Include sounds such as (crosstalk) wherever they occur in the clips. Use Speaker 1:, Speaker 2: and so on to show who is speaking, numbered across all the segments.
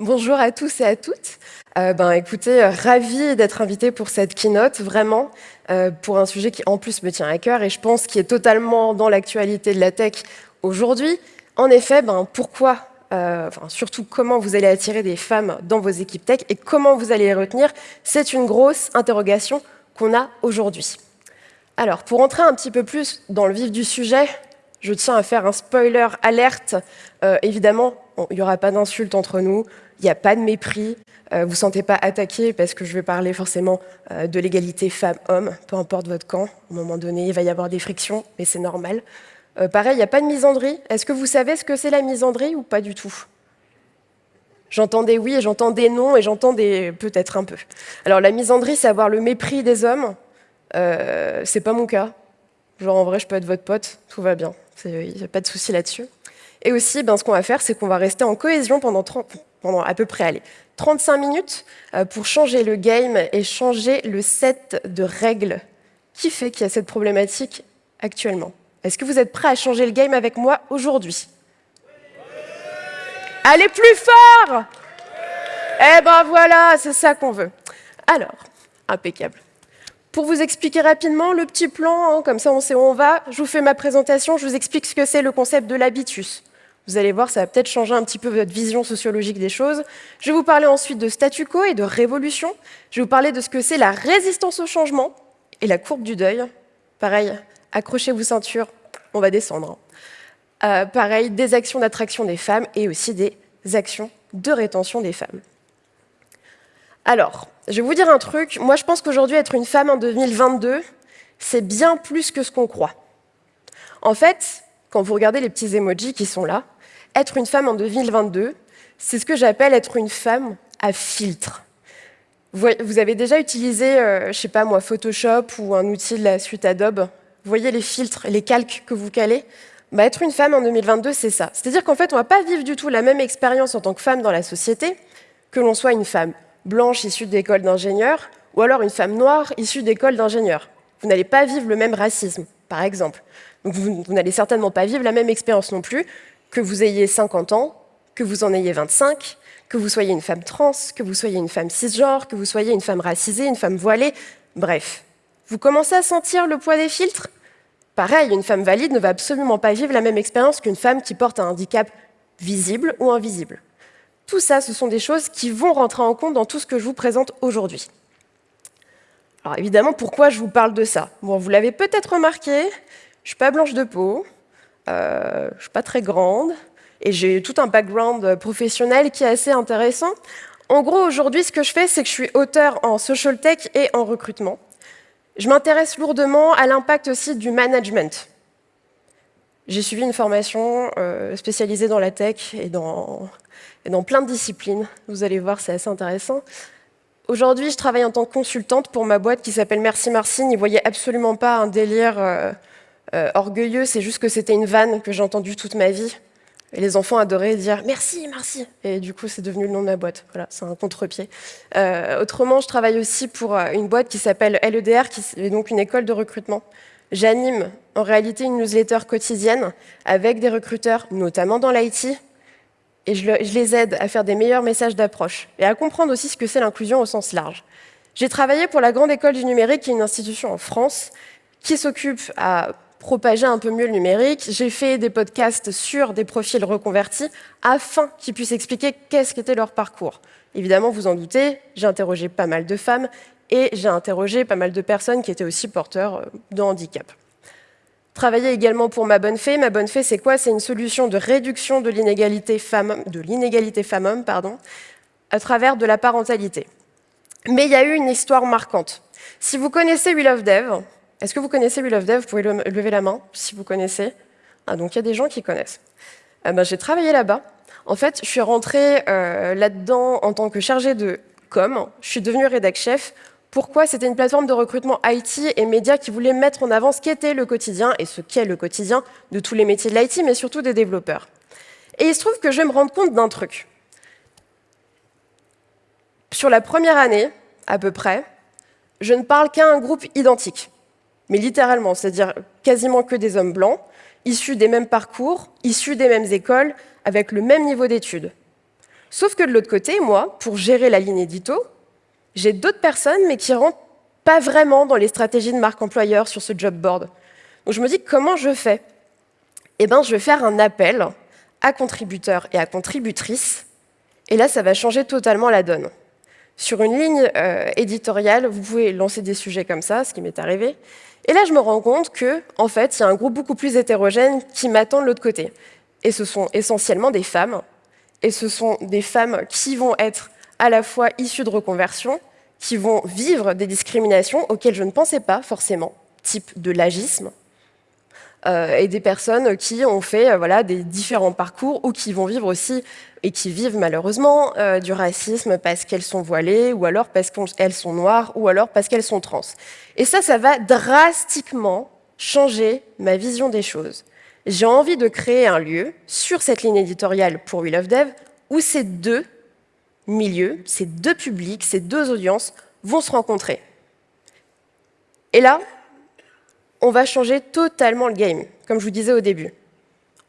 Speaker 1: Bonjour à tous et à toutes. Euh, ben, écoutez, euh, ravi d'être invité pour cette keynote, vraiment, euh, pour un sujet qui en plus me tient à cœur et je pense qui est totalement dans l'actualité de la tech aujourd'hui. En effet, ben, pourquoi, surtout comment vous allez attirer des femmes dans vos équipes tech et comment vous allez les retenir, c'est une grosse interrogation qu'on a aujourd'hui. Alors, pour entrer un petit peu plus dans le vif du sujet, je tiens à faire un spoiler alerte. évidemment, il n'y aura pas d'insultes entre nous, il n'y a pas de mépris, euh, vous ne sentez pas attaqué parce que je vais parler forcément euh, de l'égalité femmes-hommes, peu importe votre camp. À moment donné, il va y avoir des frictions, mais c'est normal. Euh, pareil, il n'y a pas de misandrie. Est-ce que vous savez ce que c'est la misandrie ou pas du tout? J'entends des oui et j'entends des non et j'entends peut-être un peu. Alors la misandrie, c'est avoir le mépris des hommes. Euh, c'est pas mon cas. Genre en vrai, je peux être votre pote, tout va bien. Il n'y a pas de souci là-dessus. Et aussi, ben, ce qu'on va faire, c'est qu'on va rester en cohésion pendant 30, pendant à peu près allez, 35 minutes euh, pour changer le game et changer le set de règles qui fait qu'il y a cette problématique actuellement? Est-ce que vous êtes prêts à changer le game avec moi aujourd'hui? Allez plus fort Eh ben voilà, c'est ça qu'on veut. Alors, impeccable. Pour vous expliquer rapidement le petit plan, hein, comme ça on sait où on va, je vous fais ma présentation, je vous explique ce que c'est le concept de l'habitus. Vous allez voir, ça va peut-être changer un petit peu votre vision sociologique des choses. Je vais vous parler ensuite de statu quo et de révolution. Je vais vous parler de ce que c'est la résistance au changement et la courbe du deuil. Pareil, accrochez-vous ceinture, on va descendre. Euh, pareil, des actions d'attraction des femmes et aussi des actions de rétention des femmes. Alors, je vais vous dire un truc. Moi, je pense qu'aujourd'hui, être une femme en 2022, c'est bien plus que ce qu'on croit. En fait, quand vous regardez les petits emojis qui sont là, être une femme en 2022, c'est ce que j'appelle être une femme à filtre. Vous avez déjà utilisé, euh, je sais pas moi, Photoshop ou un outil de la suite Adobe Vous voyez les filtres, les calques que vous calez? Bah, Être une femme en 2022, c'est ça. C'est-à-dire qu'en fait, on ne va pas vivre du tout la même expérience en tant que femme dans la société, que l'on soit une femme blanche issue d'école d'ingénieur, ou alors une femme noire issue d'école d'ingénieur. Vous n'allez pas vivre le même racisme, par exemple. vous n'allez certainement pas vivre la même expérience non plus que vous ayez 50 ans, que vous en ayez 25, que vous soyez une femme trans, que vous soyez une femme cisgenre, que vous soyez une femme racisée, une femme voilée, bref. Vous commencez à sentir le poids des filtres? Pareil, une femme valide ne va absolument pas vivre la même expérience qu'une femme qui porte un handicap visible ou invisible. Tout ça, ce sont des choses qui vont rentrer en compte dans tout ce que je vous présente aujourd'hui. Alors évidemment, pourquoi je vous parle de ça? Bon, vous l'avez peut-être remarqué, je ne suis pas blanche de peau, euh, je ne suis pas très grande, et j'ai tout un background professionnel qui est assez intéressant. En gros, aujourd'hui, ce que je fais, c'est que je suis auteur en social tech et en recrutement. Je m'intéresse lourdement à l'impact aussi du management. J'ai suivi une formation euh, spécialisée dans la tech et dans, plein de disciplines. Vous allez voir, c'est assez intéressant. Aujourd'hui, je travaille en tant que consultante pour ma boîte qui s'appelle Merci Marcy. N'y voyez absolument pas un délire euh, euh, orgueilleux, c'est juste que c'était une vanne que j'ai entendue toute ma vie. Et les enfants adoraient dire « merci, merci ». Et du coup, c'est devenu le nom de ma boîte. Voilà, c'est un contre-pied. Euh, autrement, je travaille aussi pour euh, une boîte qui s'appelle LEDR, qui est donc une école de recrutement. J'anime en réalité une newsletter quotidienne avec des recruteurs, notamment dans l'IT, et je, je les aide à faire des meilleurs messages d'approche et à comprendre aussi ce que c'est l'inclusion au sens large. J'ai travaillé pour la Grande École du Numérique, qui est une institution en France, qui s'occupe à propager un peu mieux le numérique. J'ai fait des podcasts sur des profils reconvertis afin qu'ils puissent expliquer qu'est-ce qu'était leur parcours. Évidemment, vous en doutez, j'ai interrogé pas mal de femmes et j'ai interrogé pas mal de personnes qui étaient aussi porteurs euh, de handicap. Travailler également pour Ma Bonne Fée. Ma Bonne Fée, c'est quoi? C'est une solution de réduction de l'inégalité femmes-hommes à travers de la parentalité. Mais il y a eu une histoire marquante. Si vous connaissez We Love Dev, est-ce que vous connaissez We Love Dev Vous pouvez lever la main si vous connaissez. Ah, donc il y a des gens qui connaissent. Euh, ben, J'ai travaillé là-bas. En fait, je suis rentrée euh, là-dedans en tant que chargée de com. Je suis devenue rédac chef. Pourquoi? C'était une plateforme de recrutement IT et médias qui voulait mettre en avant ce qu'était le quotidien et ce qu'est le quotidien de tous les métiers de l'IT, mais surtout des développeurs. Et il se trouve que je vais me rendre compte d'un truc. Sur la première année, à peu près, je ne parle qu'à un groupe identique mais littéralement, c'est-à-dire quasiment que des hommes blancs, issus des mêmes parcours, issus des mêmes écoles, avec le même niveau d'études. Sauf que de l'autre côté, moi, pour gérer la ligne édito, j'ai d'autres personnes, mais qui rentrent pas vraiment dans les stratégies de marque employeur sur ce job board. Donc je me dis, comment je fais? Eh bien, je vais faire un appel à contributeurs et à contributrices, et là, ça va changer totalement la donne. Sur une ligne euh, éditoriale, vous pouvez lancer des sujets comme ça, ce qui m'est arrivé, et là, je me rends compte que, en fait, il y a un groupe beaucoup plus hétérogène qui m'attend de l'autre côté. Et ce sont essentiellement des femmes, et ce sont des femmes qui vont être à la fois issues de reconversion, qui vont vivre des discriminations auxquelles je ne pensais pas forcément, type de l'agisme, et des personnes qui ont fait euh, voilà, des différents parcours ou qui vont vivre aussi, et qui vivent malheureusement, euh, du racisme parce qu'elles sont voilées, ou alors parce qu'elles sont noires, ou alors parce qu'elles sont trans. Et ça, ça va drastiquement changer ma vision des choses. J'ai envie de créer un lieu sur cette ligne éditoriale pour We Love Dev où ces deux milieux, ces deux publics, ces deux audiences vont se rencontrer. Et là, on va changer totalement le game, comme je vous disais au début.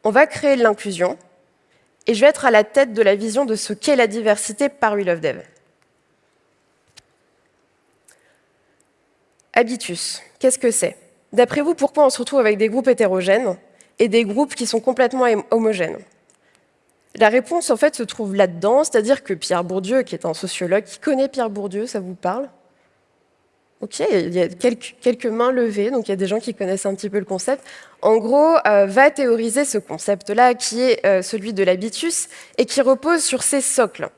Speaker 1: On va créer de l'inclusion, et je vais être à la tête de la vision de ce qu'est la diversité par We Love Dev. Habitus, qu'est-ce que c'est? D'après vous, pourquoi on se retrouve avec des groupes hétérogènes et des groupes qui sont complètement homogènes? La réponse, en fait, se trouve là-dedans, c'est-à-dire que Pierre Bourdieu, qui est un sociologue, qui connaît Pierre Bourdieu, ça vous parle? Ok, il y a quelques, mains levées, donc il y a des gens qui connaissent un petit peu le concept. En gros, euh, va théoriser ce concept-là, qui est euh, celui de l'habitus, et qui repose sur ces socles.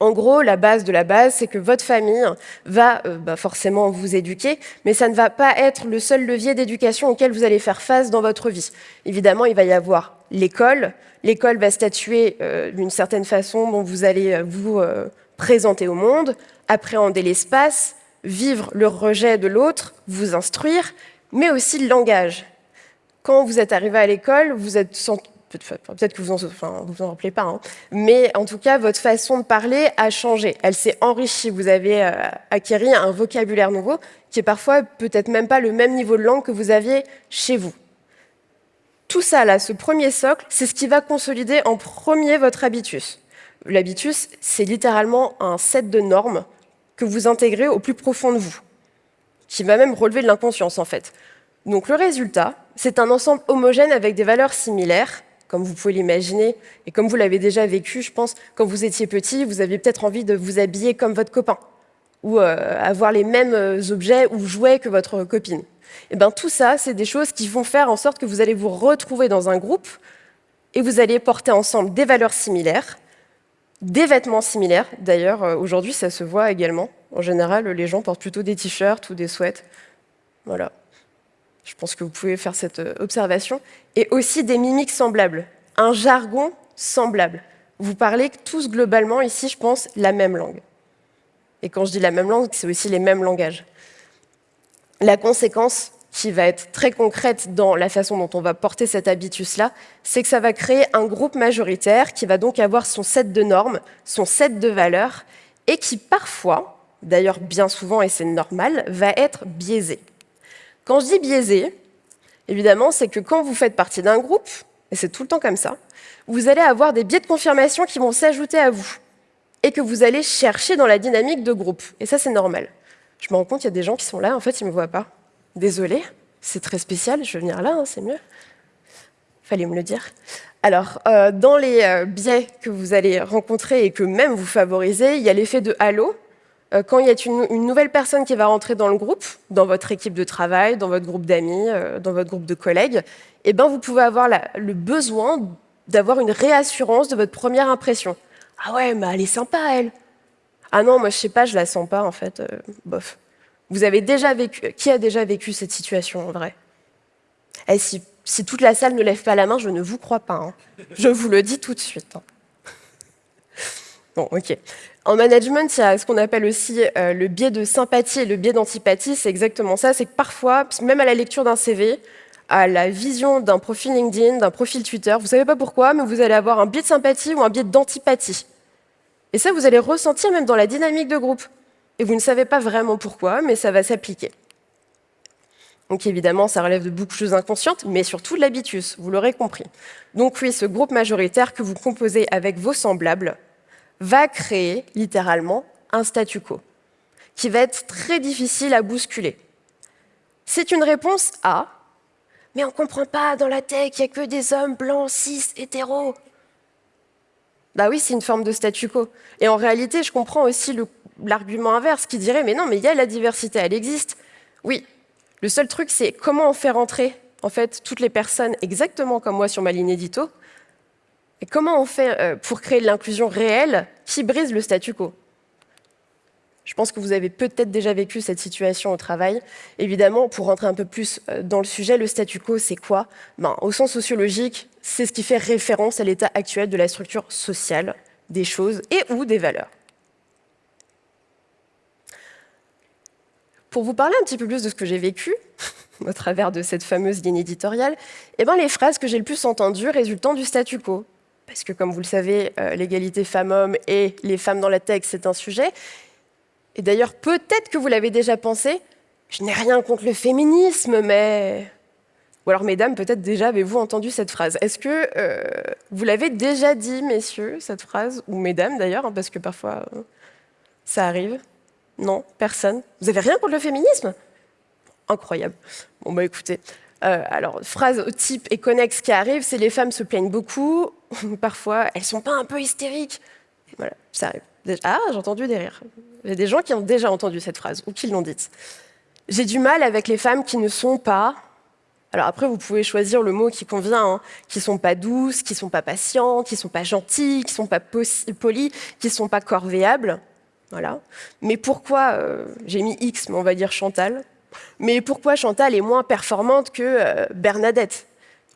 Speaker 1: En gros, la base de la base, c'est que votre famille va euh, bah, forcément vous éduquer, mais ça ne va pas être le seul levier d'éducation auquel vous allez faire face dans votre vie. Évidemment, il va y avoir l'école. L'école va statuer d'une certaine façon dont vous allez vous présenter au monde, appréhender l'espace, vivre le rejet de l'autre, vous instruire, mais aussi le langage. Quand vous êtes arrivé à l'école, vous êtes peut-être que vous en, vous en rappelez pas, hein. mais en tout cas, votre façon de parler a changé. Elle s'est enrichie. Vous avez euh, acquis un vocabulaire nouveau qui est parfois peut-être même pas le même niveau de langue que vous aviez chez vous. Tout ça, là, ce premier socle, c'est ce qui va consolider en premier votre habitus. L'habitus, c'est littéralement un set de normes que vous intégrez au plus profond de vous, qui va même relever de l'inconscience, en fait. Donc le résultat, c'est un ensemble homogène avec des valeurs similaires, comme vous pouvez l'imaginer, et comme vous l'avez déjà vécu, je pense, quand vous étiez petit, vous aviez peut-être envie de vous habiller comme votre copain, ou euh, avoir les mêmes euh, objets ou jouets que votre copine. Et eh bien tout ça, c'est des choses qui vont faire en sorte que vous allez vous retrouver dans un groupe, et vous allez porter ensemble des valeurs similaires, des vêtements similaires. D'ailleurs, euh, aujourd'hui, ça se voit également. En général, les gens portent plutôt des t-shirts ou des sweats. Voilà. Je pense que vous pouvez faire cette euh, observation. Et aussi des mimiques semblables, un jargon semblable. Vous parlez tous globalement ici, je pense, la même langue. Et quand je dis la même langue, c'est aussi les mêmes langages. La conséquence qui va être très concrète dans la façon dont on va porter cet habitus-là, c'est que ça va créer un groupe majoritaire qui va donc avoir son set de normes, son set de valeurs, et qui parfois, d'ailleurs bien souvent et c'est normal, va être biaisé. Quand je dis biaisé, évidemment, c'est que quand vous faites partie d'un groupe, et c'est tout le temps comme ça, vous allez avoir des biais de confirmation qui vont s'ajouter à vous et que vous allez chercher dans la dynamique de groupe. Et ça, c'est normal. Je me rends compte, il y a des gens qui sont là, en fait, ils ne me voient pas. Désolée, c'est très spécial, je vais venir là, hein, c'est mieux. Fallait me le dire. Alors, euh, dans les euh, biais que vous allez rencontrer et que même vous favorisez, il y a l'effet de halo, euh, quand il y a une, nouvelle personne qui va rentrer dans le groupe, dans votre équipe de travail, dans votre groupe d'amis, dans votre groupe de collègues, eh ben, vous pouvez avoir le besoin d'avoir une réassurance de votre première impression. Ah ouais, elle est sympa, elle. Ah non, moi je sais pas, je la sens pas en fait. Bof. Vous avez déjà vécu. Qui a déjà vécu cette situation en vrai? Eh, si, toute la salle ne lève pas la main, je ne vous crois pas. Hein. Je vous le dis tout de suite. Hein. Bon, ok. En management, il y a ce qu'on appelle aussi euh, le biais de sympathie et le biais d'antipathie. C'est exactement ça. C'est que parfois, même à la lecture d'un CV, à la vision d'un profil LinkedIn, d'un profil Twitter, vous ne savez pas pourquoi, mais vous allez avoir un biais de sympathie ou un biais d'antipathie. Et ça, vous allez ressentir même dans la dynamique de groupe. Et vous ne savez pas vraiment pourquoi, mais ça va s'appliquer. Donc évidemment, ça relève de beaucoup de choses inconscientes, mais surtout de l'habitus, vous l'aurez compris. Donc oui, ce groupe majoritaire que vous composez avec vos semblables, va créer littéralement un statu quo qui va être très difficile à bousculer. C'est une réponse A, mais on ne comprend pas, dans la tech, il n'y a que des hommes blancs, cis, hétéros. Bah oui, c'est une forme de statu quo. Et en réalité, je comprends aussi l'argument inverse qui dirait, mais non, mais il y a la diversité, elle existe. Oui, le seul truc, c'est comment on fait rentrer en fait toutes les personnes exactement comme moi sur ma ligne édito, et comment on fait euh, pour créer l'inclusion réelle qui brise le statu quo je pense que vous avez peut-être déjà vécu cette situation au travail. Évidemment, pour rentrer un peu plus euh, dans le sujet, le statu quo, c'est quoi? Ben, Au sens sociologique, c'est ce qui fait référence à l'état actuel de la structure sociale des choses et ou des valeurs. Pour vous parler un petit peu plus de ce que j'ai vécu, (laughs) au travers de cette fameuse ligne éditoriale, eh ben, les phrases que j'ai le plus entendues résultant du statu quo, parce que comme vous le savez, euh, l'égalité femmes-hommes et les femmes dans la tech, c'est un sujet, et d'ailleurs, peut-être que vous l'avez déjà pensé, je n'ai rien contre le féminisme, mais... Ou alors, mesdames, peut-être déjà avez-vous entendu cette phrase. Est-ce que euh, vous l'avez déjà dit, messieurs, cette phrase? Ou mesdames, d'ailleurs, hein, parce que parfois, euh, ça arrive. Non, personne. Vous avez rien contre le féminisme? Incroyable. Bon, bah écoutez, euh, alors, phrase type et connexe qui arrive, c'est les femmes se plaignent beaucoup, (laughs) parfois, elles sont pas un peu hystériques. Voilà, ça arrive. Ah, j'ai entendu des rires. A des gens qui ont déjà entendu cette phrase ou qui l'ont dite. J'ai du mal avec les femmes qui ne sont pas... Alors après, vous pouvez choisir le mot qui convient, hein, qui sont pas douces, qui sont pas patientes, qui sont pas gentilles, qui sont pas polies, qui sont pas corvéables. Mais pourquoi, euh, j'ai mis X, mais on va dire Chantal, mais pourquoi Chantal est moins performante que euh, Bernadette?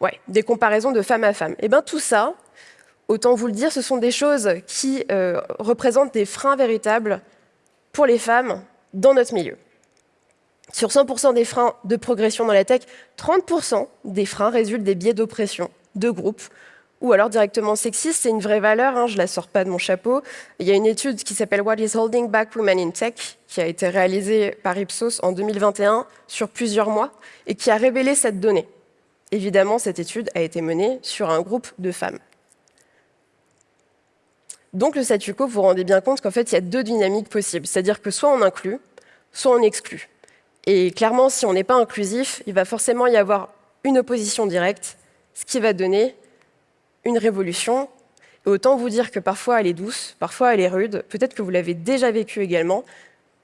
Speaker 1: Ouais, des comparaisons de femme à femme. Eh bien tout ça, autant vous le dire, ce sont des choses qui euh, représentent des freins véritables pour les femmes dans notre milieu. Sur 100% des freins de progression dans la tech, 30% des freins résultent des biais d'oppression de groupe ou alors directement sexiste. C'est une vraie valeur, hein, je ne la sors pas de mon chapeau. Il y a une étude qui s'appelle What is holding back women in tech qui a été réalisée par Ipsos en 2021 sur plusieurs mois et qui a révélé cette donnée. Évidemment, cette étude a été menée sur un groupe de femmes. Donc le statu quo, vous vous rendez bien compte qu'en fait, il y a deux dynamiques possibles. C'est-à-dire que soit on inclut, soit on exclut. Et clairement, si on n'est pas inclusif, il va forcément y avoir une opposition directe, ce qui va donner une révolution. Et autant vous dire que parfois elle est douce, parfois elle est rude. Peut-être que vous l'avez déjà vécu également.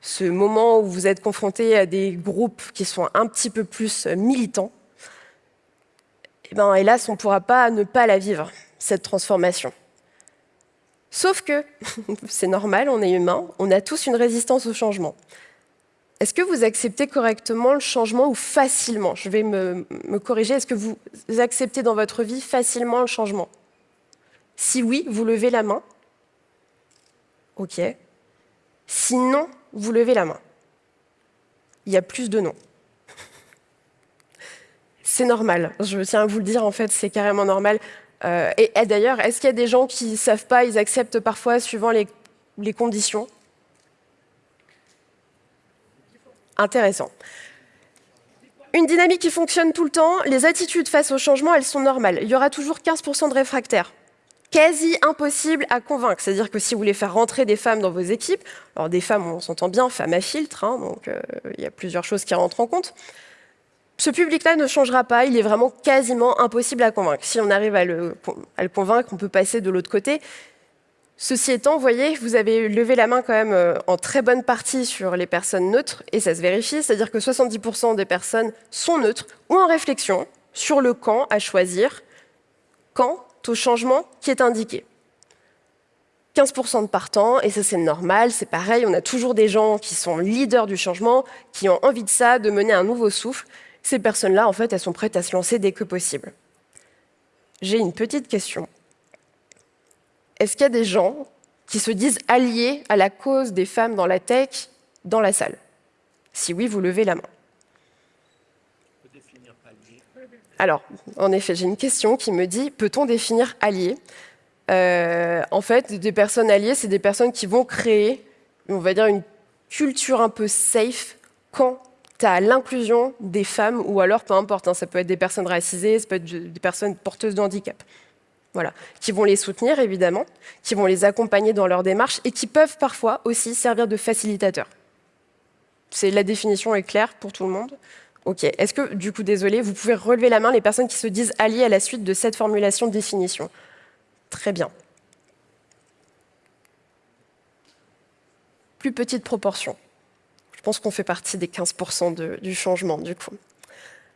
Speaker 1: Ce moment où vous êtes confronté à des groupes qui sont un petit peu plus militants. Et eh ben, hélas, on ne pourra pas ne pas la vivre, cette transformation. Sauf que, (laughs) c'est normal, on est humain, on a tous une résistance au changement. Est-ce que vous acceptez correctement le changement ou facilement? Je vais me, corriger. Est-ce que vous acceptez dans votre vie facilement le changement? Si oui, vous levez la main. OK. Sinon, vous levez la main. Il y a plus de non. (laughs) C'est normal. Je tiens à vous le dire, en fait, c'est carrément normal. Euh, et, d'ailleurs, est-ce qu'il y a des gens qui ne savent pas, ils acceptent parfois suivant les conditions Intéressant. Une dynamique qui fonctionne tout le temps, les attitudes face au changement, elles sont normales. Il y aura toujours 15% de réfractaires. Quasi impossible à convaincre. C'est-à-dire que si vous voulez faire rentrer des femmes dans vos équipes, alors des femmes, on s'entend bien, femmes à filtre, hein, donc euh, il y a plusieurs choses qui rentrent en compte, ce public-là ne changera pas, il est vraiment quasiment impossible à convaincre. Si on arrive à le, convaincre, on peut passer de l'autre côté. Ceci étant, vous voyez, vous avez levé la main quand même euh, en très bonne partie sur les personnes neutres, et ça se vérifie, c'est-à-dire que 70% des personnes sont neutres ou en réflexion sur le camp à choisir quant au changement qui est indiqué. 15% de partants, et ça c'est normal, c'est pareil, on a toujours des gens qui sont leaders du changement, qui ont envie de ça, de mener un nouveau souffle, ces personnes-là, en fait, elles sont prêtes à se lancer dès que possible. J'ai une petite question. Est-ce qu'il y a des gens qui se disent alliés à la cause des femmes dans la tech dans la salle? Si oui, vous levez la main. Alors, en effet, j'ai une question qui me dit, peut-on définir allié euh, En fait, des personnes alliées, c'est des personnes qui vont créer, on va dire, une culture un peu safe quand à l'inclusion des femmes, ou alors peu importe, hein, ça peut être des personnes racisées, ça peut être des personnes porteuses de handicap. Voilà, qui vont les soutenir évidemment, qui vont les accompagner dans leur démarche et qui peuvent parfois aussi servir de facilitateurs. La définition est claire pour tout le monde. Ok. Est-ce que, du coup, désolé, vous pouvez relever la main les personnes qui se disent alliées à la suite de cette formulation de définition? Très bien. Plus petite proportion. Je pense qu'on fait partie des 15% du changement, du coup.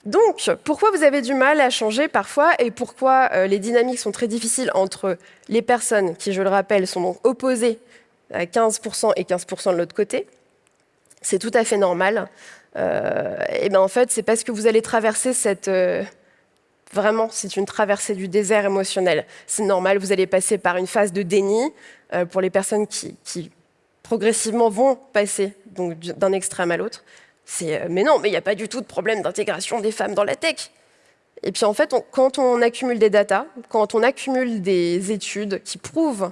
Speaker 1: Donc, pourquoi vous avez du mal à changer parfois et pourquoi euh, les dynamiques sont très difficiles entre les personnes qui, je le rappelle, sont opposées à 15% et 15% de l'autre côté? C'est tout à fait normal. Euh, et ben en fait, c'est parce que vous allez traverser cette... Euh, vraiment, c'est une traversée du désert émotionnel. C'est normal, vous allez passer par une phase de déni pour les personnes qui, qui, progressivement vont passer d'un extrême à l'autre. C'est mais non, mais il n'y a pas du tout de problème d'intégration des femmes dans la tech. Et puis en fait, quand on accumule des datas, quand on accumule des études qui prouvent,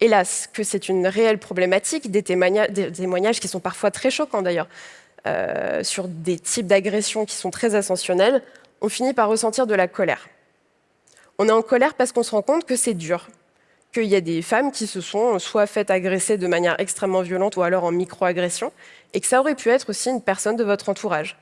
Speaker 1: hélas, que c'est une réelle problématique, des témoignages, qui sont parfois très choquants d'ailleurs, euh, sur des types d'agressions qui sont très ascensionnels, on finit par ressentir de la colère. On est en colère parce qu'on se rend compte que c'est dur, qu'il y a des femmes qui se sont soit faites agresser de manière extrêmement violente ou alors en micro-agression, et que ça aurait pu être aussi une personne de votre entourage.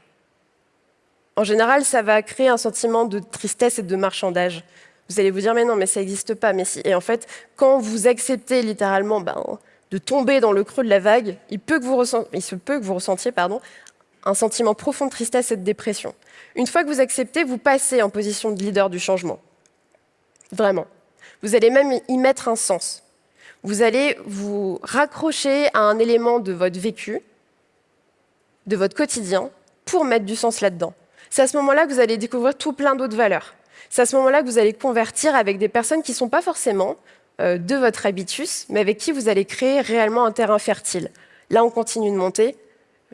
Speaker 1: En général, ça va créer un sentiment de tristesse et de marchandage. Vous allez vous dire, mais non, mais ça n'existe pas. Mais si. Et en fait, quand vous acceptez littéralement ben, de tomber dans le creux de la vague, il, peut que vous se peut que vous ressentiez un sentiment profond de tristesse et de dépression. Une fois que vous acceptez, vous passez en position de leader du changement. Vraiment. Vous allez même y mettre un sens. Vous allez vous raccrocher à un élément de votre vécu, de votre quotidien, pour mettre du sens là-dedans. C'est à ce moment-là que vous allez découvrir tout plein d'autres valeurs. C'est à ce moment-là que vous allez convertir avec des personnes qui ne sont pas forcément euh, de votre habitus, mais avec qui vous allez créer réellement un terrain fertile. Là, on continue de monter.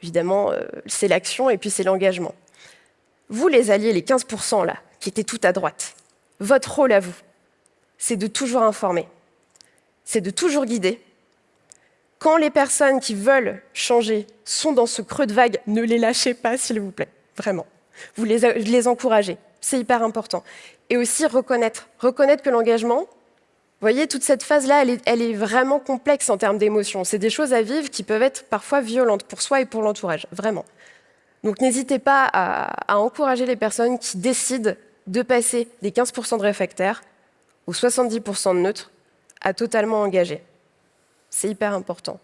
Speaker 1: Évidemment, euh, c'est l'action et puis c'est l'engagement. Vous, les alliés, les 15% là, qui étaient tout à droite, votre rôle à vous, c'est de toujours informer, c'est de toujours guider. Quand les personnes qui veulent changer sont dans ce creux de vague, ne les lâchez pas, s'il vous plaît, vraiment. Vous les, encouragez, c'est hyper important. Et aussi reconnaître, reconnaître que l'engagement, vous voyez, toute cette phase-là, elle, est, vraiment complexe en termes d'émotions. C'est des choses à vivre qui peuvent être parfois violentes pour soi et pour l'entourage, vraiment. Donc n'hésitez pas à, encourager les personnes qui décident de passer des 15% de réfractaires aux 70% de neutres à totalement engagés. C'est hyper important.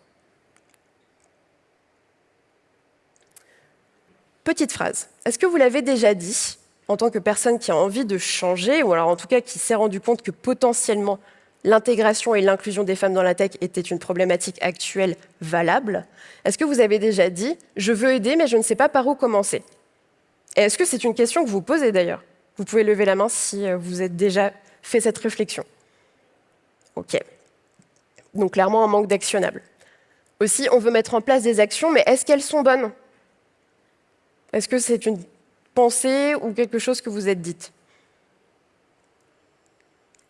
Speaker 1: Petite phrase. Est-ce que vous l'avez déjà dit en tant que personne qui a envie de changer, ou alors en tout cas qui s'est rendu compte que potentiellement l'intégration et l'inclusion des femmes dans la tech était une problématique actuelle valable, est-ce que vous avez déjà dit « je veux aider, mais je ne sais pas par où commencer » Et est-ce que c'est une question que vous posez d'ailleurs? Vous pouvez lever la main si euh, vous avez déjà fait cette réflexion. OK. Donc clairement, un manque d'actionnable. Aussi, on veut mettre en place des actions, mais est-ce qu'elles sont bonnes? Est-ce que c'est une pensée ou quelque chose que vous êtes dites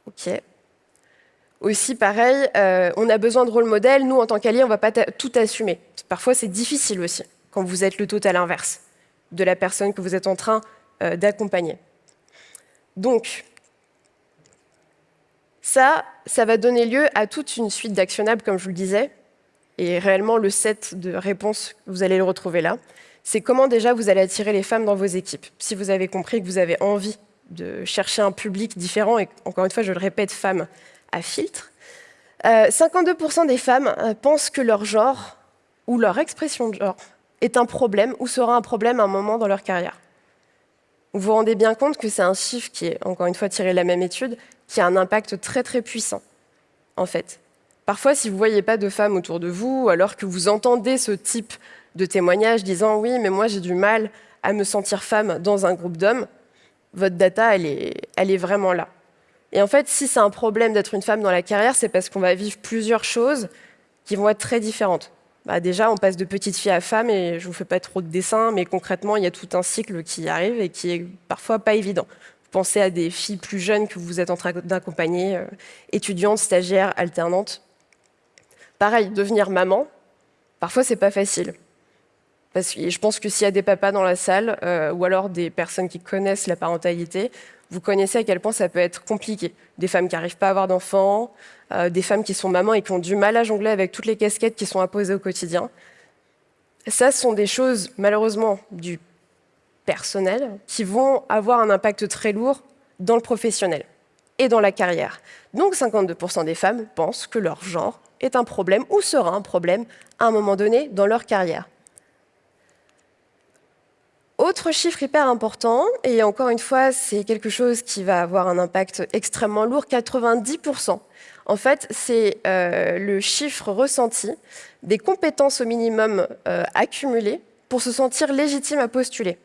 Speaker 1: OK. Aussi, pareil, euh, on a besoin de rôle modèle. Nous, en tant qu'alliés, on ne va pas tout assumer. Parfois, c'est difficile aussi, quand vous êtes le total inverse de la personne que vous êtes en train euh, d'accompagner. Donc, ça, ça va donner lieu à toute une suite d'actionnables, comme je vous le disais. Et réellement, le set de réponses, vous allez le retrouver là. C'est comment déjà vous allez attirer les femmes dans vos équipes. Si vous avez compris que vous avez envie de chercher un public différent, et encore une fois, je le répète, femmes à filtre, 52% euh, des femmes euh, pensent que leur genre ou leur expression de genre est un problème ou sera un problème à un moment dans leur carrière. Vous vous rendez bien compte que c'est un chiffre qui est, encore une fois, tiré de la même étude, qui a un impact très très puissant, en fait. Parfois, si vous ne voyez pas de femmes autour de vous, alors que vous entendez ce type de témoignage disant « oui, mais moi j'ai du mal à me sentir femme dans un groupe d'hommes », votre data, elle est, vraiment là. Et en fait, si c'est un problème d'être une femme dans la carrière, c'est parce qu'on va vivre plusieurs choses qui vont être très différentes. Bah déjà, on passe de petite fille à femme, et je ne vous fais pas trop de dessins, mais concrètement, il y a tout un cycle qui arrive et qui est parfois pas évident. Pensez à des filles plus jeunes que vous êtes en train d'accompagner, euh, étudiantes, stagiaires, alternantes. Pareil, devenir maman, parfois c'est pas facile. Parce que je pense que s'il y a des papas dans la salle, euh, ou alors des personnes qui connaissent la parentalité, Vous connaissez à quel point ça peut être compliqué. Des femmes qui n'arrivent pas à avoir d'enfants, euh, des femmes qui sont mamans et qui ont du mal à jongler avec toutes les casquettes qui sont imposées au quotidien. Ça, ce sont des choses, malheureusement, du personnel, qui vont avoir un impact très lourd dans le professionnel et dans la carrière. Donc 52% des femmes pensent que leur genre est un problème ou sera un problème à un moment donné dans leur carrière. Autre chiffre hyper important, et encore une fois, c'est quelque chose qui va avoir un impact extrêmement lourd, 90%. En fait, c'est euh, le chiffre ressenti des compétences au minimum euh, accumulées pour se sentir légitime à postuler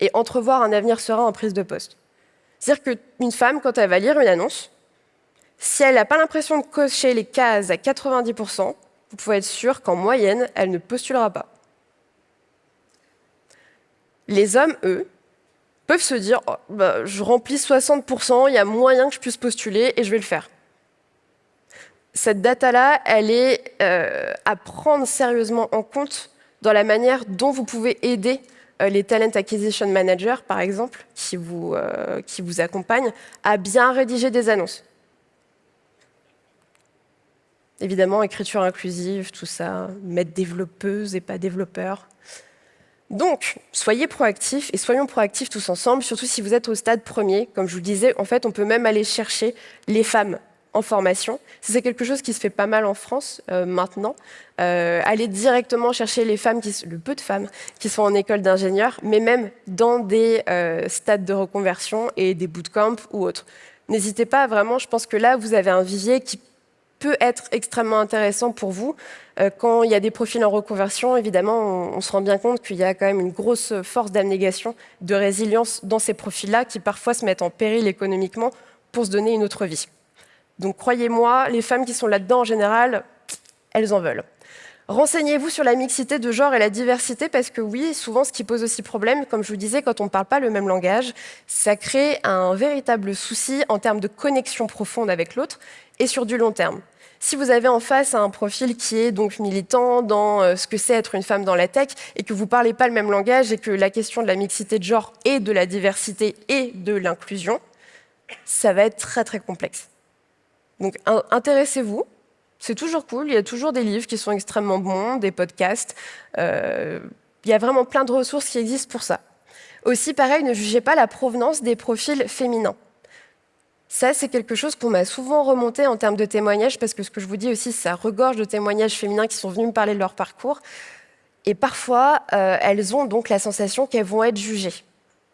Speaker 1: et entrevoir un avenir serein en prise de poste. C'est-à-dire qu'une femme, quand elle va lire une annonce, si elle n'a pas l'impression de cocher les cases à 90%, vous pouvez être sûr qu'en moyenne, elle ne postulera pas. Les hommes, eux, peuvent se dire oh, bah, je remplis 60%, il y a moyen que je puisse postuler et je vais le faire. Cette data-là, elle est euh, à prendre sérieusement en compte dans la manière dont vous pouvez aider les Talent Acquisition Managers, par exemple, qui vous, euh, qui vous accompagnent, à bien rédiger des annonces. Évidemment, écriture inclusive, tout ça, mettre développeuse et pas développeur. Donc, soyez proactifs et soyons proactifs tous ensemble, surtout si vous êtes au stade premier. Comme je vous le disais, en fait, on peut même aller chercher les femmes en formation. C'est quelque chose qui se fait pas mal en France euh, maintenant. Euh, aller directement chercher les femmes, le peu de femmes qui sont en école d'ingénieur, mais même dans des euh, stades de reconversion et des bootcamps ou autres. N'hésitez pas, vraiment, je pense que là, vous avez un vivier qui peut être extrêmement intéressant pour vous. Euh, quand il y a des profils en reconversion, évidemment, on, se rend bien compte qu'il y a quand même une grosse force d'abnégation, de résilience dans ces profils-là qui parfois se mettent en péril économiquement pour se donner une autre vie. Donc croyez-moi, les femmes qui sont là-dedans en général, elles en veulent. Renseignez-vous sur la mixité de genre et la diversité parce que oui, souvent ce qui pose aussi problème, comme je vous disais, quand on ne parle pas le même langage, ça crée un véritable souci en termes de connexion profonde avec l'autre et sur du long terme. Si vous avez en face un profil qui est donc militant dans euh, ce que c'est être une femme dans la tech et que vous ne parlez pas le même langage et que la question de la mixité de genre et de la diversité et de l'inclusion, ça va être très très complexe. Donc intéressez-vous, c'est toujours cool, il y a toujours des livres qui sont extrêmement bons, des podcasts, euh, il y a vraiment plein de ressources qui existent pour ça. Aussi, pareil, ne jugez pas la provenance des profils féminins. Ça, c'est quelque chose qu'on m'a souvent remonté en termes de témoignages, parce que ce que je vous dis aussi, ça regorge de témoignages féminins qui sont venus me parler de leur parcours. Et parfois, euh, elles ont donc la sensation qu'elles vont être jugées,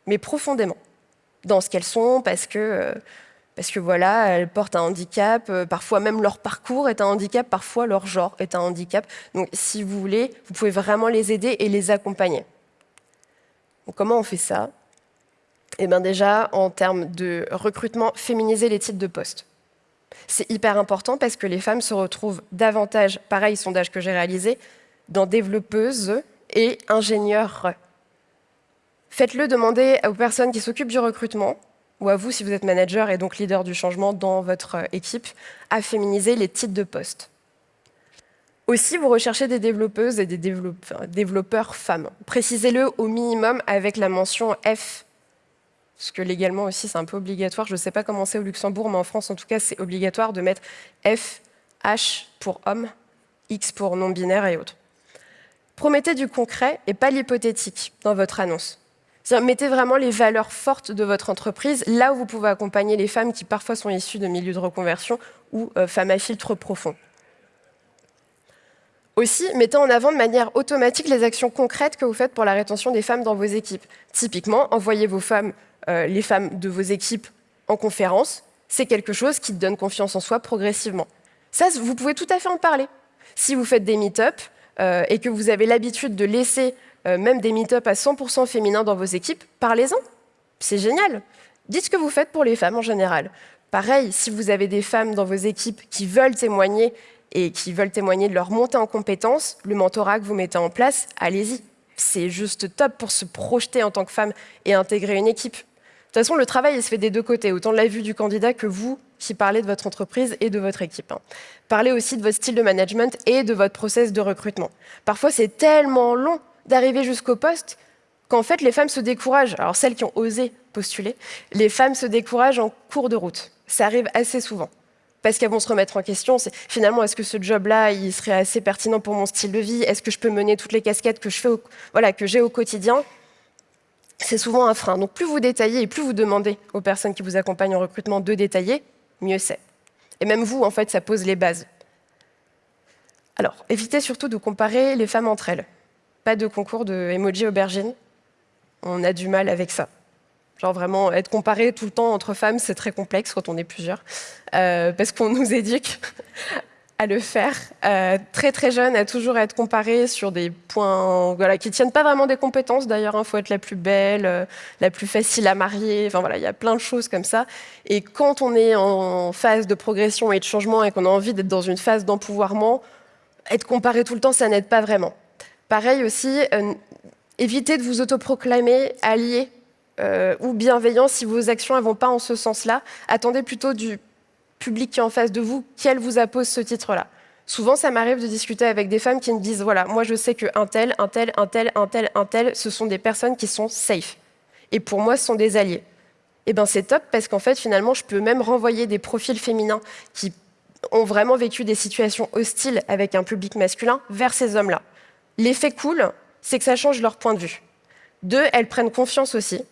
Speaker 1: mais profondément, dans ce qu'elles sont, parce que, euh, parce que voilà, elles portent un handicap, euh, parfois même leur parcours est un handicap, parfois leur genre est un handicap. Donc si vous voulez, vous pouvez vraiment les aider et les accompagner. comment on fait ça? Eh bien déjà, en termes de recrutement, féminiser les titres de poste. C'est hyper important parce que les femmes se retrouvent davantage, pareil, sondage que j'ai réalisé, dans développeuses et ingénieurs. Faites-le demander aux personnes qui s'occupent du recrutement, ou à vous si vous êtes manager et donc leader du changement dans votre équipe, à féminiser les titres de poste. Aussi, vous recherchez des développeuses et des développeurs femmes. Précisez-le au minimum avec la mention F parce que légalement aussi c'est un peu obligatoire. Je ne sais pas comment c'est au Luxembourg, mais en France en tout cas c'est obligatoire de mettre F, H pour homme, X pour non-binaire et autres. Promettez du concret et pas l'hypothétique dans votre annonce. Mettez vraiment les valeurs fortes de votre entreprise là où vous pouvez accompagner les femmes qui parfois sont issues de milieux de reconversion ou euh, femmes à filtre profond. Aussi, mettez en avant de manière automatique les actions concrètes que vous faites pour la rétention des femmes dans vos équipes. Typiquement, envoyez vos femmes euh, les femmes de vos équipes en conférence, c'est quelque chose qui donne confiance en soi progressivement. Ça, vous pouvez tout à fait en parler. Si vous faites des meet-up euh, et que vous avez l'habitude de laisser euh, même des meet-up à 100% féminins dans vos équipes, parlez-en. C'est génial. Dites ce que vous faites pour les femmes en général. Pareil, si vous avez des femmes dans vos équipes qui veulent témoigner et qui veulent témoigner de leur montée en compétences, le mentorat que vous mettez en place, allez-y. C'est juste top pour se projeter en tant que femme et intégrer une équipe. De toute façon, le travail il se fait des deux côtés, autant de la vue du candidat que vous qui parlez de votre entreprise et de votre équipe. Hein. Parlez aussi de votre style de management et de votre process de recrutement. Parfois, c'est tellement long d'arriver jusqu'au poste qu'en fait, les femmes se découragent. Alors, celles qui ont osé postuler, les femmes se découragent en cours de route. Ça arrive assez souvent. Parce qu'elles vont se remettre en question. Finalement, est-ce que ce job-là, il serait assez pertinent pour mon style de vie? Est-ce que je peux mener toutes les casquettes que j'ai au, voilà, au quotidien? C'est souvent un frein. Donc, plus vous détaillez et plus vous demandez aux personnes qui vous accompagnent en recrutement de détailler, mieux c'est. Et même vous, en fait, ça pose les bases. Alors, évitez surtout de comparer les femmes entre elles. Pas de concours de emoji aubergine, on a du mal avec ça. Genre vraiment, être comparé tout le temps entre femmes, c'est très complexe quand on est plusieurs, euh, parce qu'on nous éduque à le faire. Euh, très très jeune, à toujours être comparé sur des points voilà, qui ne tiennent pas vraiment des compétences. D'ailleurs, il faut être la plus belle, euh, la plus facile à marier. Enfin voilà, il y a plein de choses comme ça. Et quand on est en phase de progression et de changement et qu'on a envie d'être dans une phase d'empouvoirment, être comparé tout le temps, ça n'aide pas vraiment. Pareil aussi, évitez de vous autoproclamer allié euh, ou bienveillant si vos actions ne vont pas en ce sens-là. Attendez plutôt du public qui est en face de vous, qu'elle vous appose ce titre-là. Souvent, ça m'arrive de discuter avec des femmes qui me disent, voilà, moi je sais qu'un tel, un tel, un tel, un tel, un tel, ce sont des personnes qui sont safe. Et pour moi, ce sont des alliés. Et eh bien c'est top parce qu'en fait, finalement, je peux même renvoyer des profils féminins qui ont vraiment vécu des situations hostiles avec un public masculin vers ces hommes-là. L'effet cool, c'est que ça change leur point de vue. Deux, elles prennent confiance aussi.